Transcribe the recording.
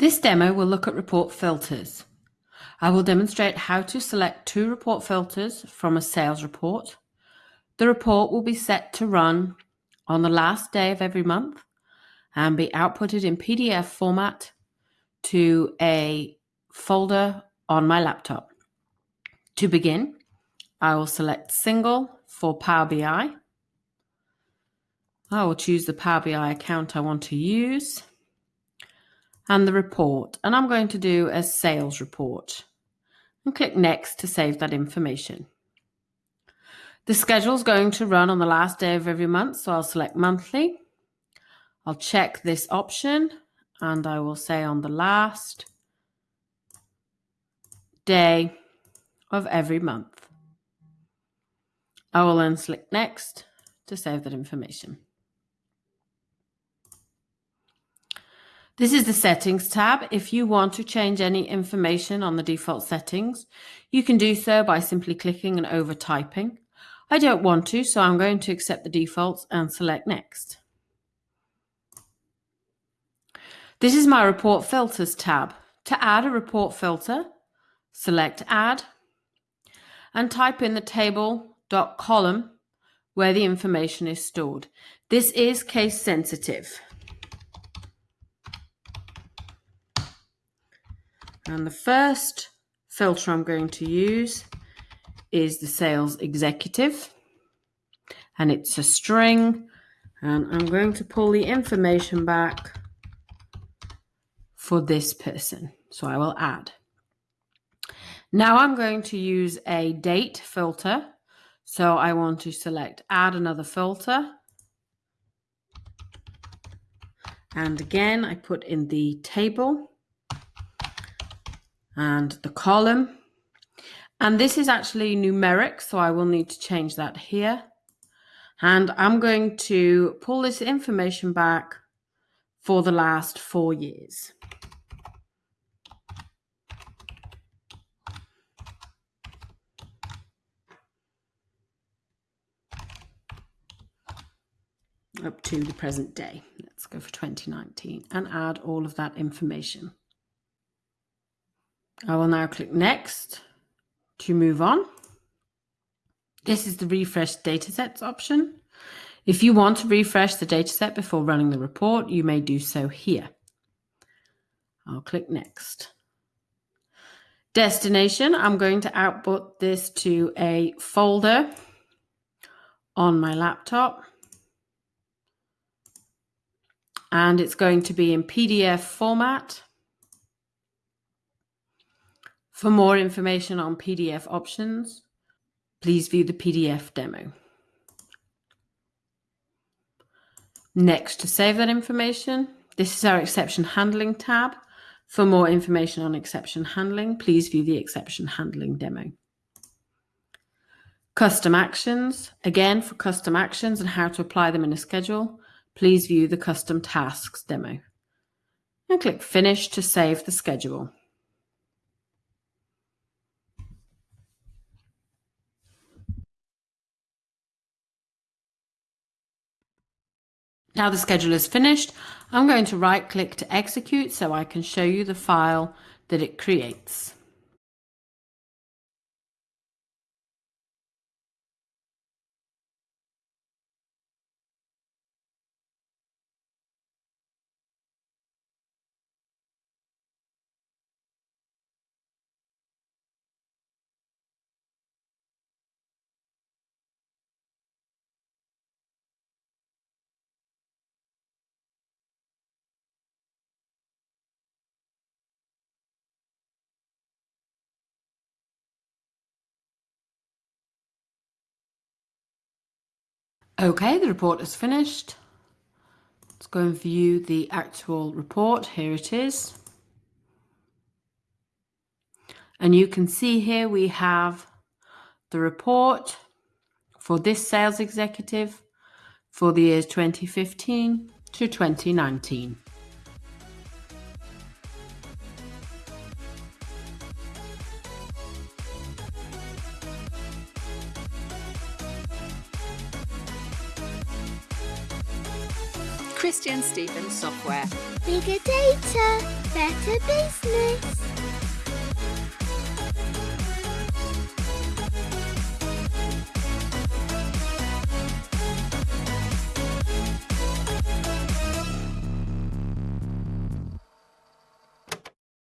This demo will look at report filters. I will demonstrate how to select two report filters from a sales report. The report will be set to run on the last day of every month and be outputted in PDF format to a folder on my laptop. To begin, I will select Single for Power BI. I will choose the Power BI account I want to use and the report. And I'm going to do a sales report and click next to save that information. The schedule is going to run on the last day of every month, so I'll select monthly. I'll check this option and I will say on the last day of every month. I will then select next to save that information. This is the settings tab. If you want to change any information on the default settings, you can do so by simply clicking and over typing. I don't want to, so I'm going to accept the defaults and select next. This is my report filters tab. To add a report filter, select add and type in the table.column where the information is stored. This is case sensitive. And the first filter I'm going to use is the sales executive. And it's a string. And I'm going to pull the information back for this person. So I will add. Now I'm going to use a date filter. So I want to select add another filter. And again, I put in the table and the column. And this is actually numeric, so I will need to change that here. And I'm going to pull this information back for the last four years. up to the present day. Let's go for 2019 and add all of that information. I will now click next to move on. This is the refresh datasets option. If you want to refresh the dataset before running the report, you may do so here. I'll click next. Destination, I'm going to output this to a folder on my laptop. And it's going to be in PDF format. For more information on PDF options, please view the PDF demo. Next, to save that information, this is our exception handling tab. For more information on exception handling, please view the exception handling demo. Custom actions, again for custom actions and how to apply them in a schedule, please view the custom tasks demo. And click finish to save the schedule. Now the schedule is finished, I'm going to right click to execute so I can show you the file that it creates. Okay, the report is finished. Let's go and view the actual report. Here it is. And you can see here we have the report for this sales executive for the years 2015 to 2019. Christian Stevens Software Bigger data, better business.